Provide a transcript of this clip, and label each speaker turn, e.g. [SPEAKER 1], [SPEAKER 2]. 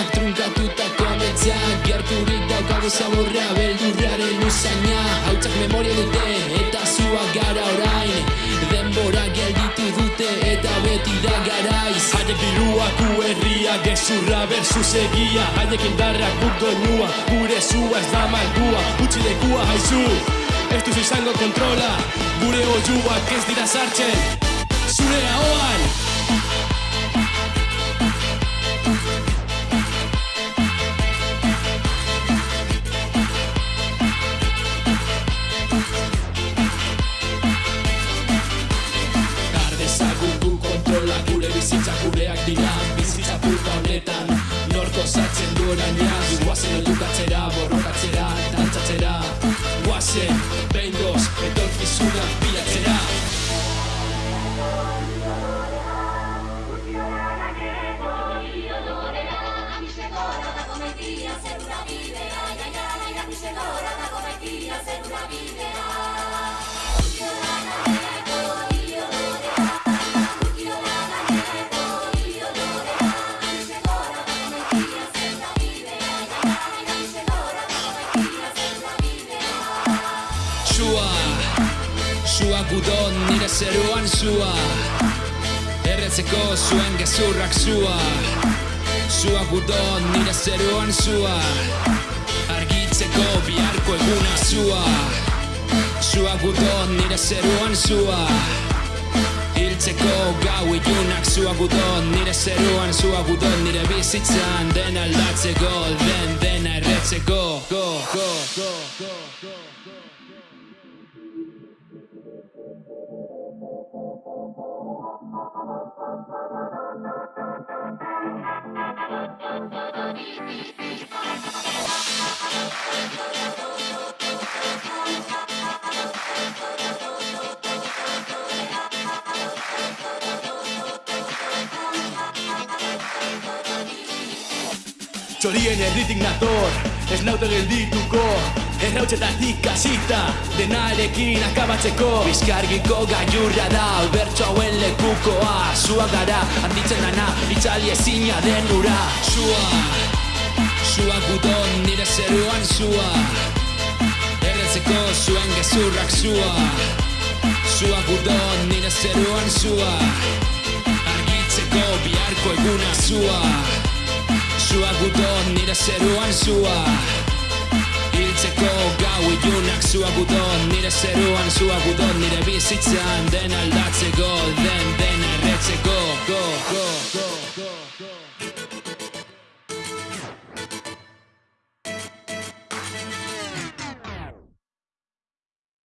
[SPEAKER 1] garaionenak trunkatutako ametzeak Gerturik daukagu zaborra beldurraren usaina. Hautzak memoria dute eta zua gara orain. Denbora gelditu dute eta beti da garaiz.
[SPEAKER 2] Haie biruak herria gezurra versus egia. Haiek indarrak guk doinua, gure zua ez da malgua Utsi lekua haizu, ez duzu izango kontrola. Gure oiuak ez dira sartzen, zure ahoan
[SPEAKER 1] bizitza gureak dira Bizitza puta honetan. Norko zatzen du oraina Guazen edukatzera, borrokatzera, dantzatzera. Guazen, behin goz, etorkizuna bilatzera. Sua, sua gudon nire zeruan sua. Erretzeko zuen gezurrak sua. Sua gudon nire zeruan sua. Argitzeko biharko eguna sua. Sua gudon nire zeruan sua. Hiltzeko gau ilunak Sua gudon nire zeruan Sua gudon nire bizitzan Den aldatzeko Den dena erretzeko. Go, go, go, go, go,
[SPEAKER 2] Txorien erditik nator, ez naute geldituko Errautxetatik kasita, denarekin akabatzeko. Bizkargiko gailurra da, bertso hauen lekukoa. Zua gara, handitzen dana, itzali ezina den ura.
[SPEAKER 1] Sua, sua gudon nire zeruan sua. Erretzeko zuen gezurrak sua. Sua gudon nire zeruan sua. Argitzeko biharko eguna sua. Sua gudon nire zeruan sua Hiltzeko gau ilunak Sua gudon nire zeruan Sua gudon nire bizitzan Den aldatzeko, den dena erretzeko. Go, go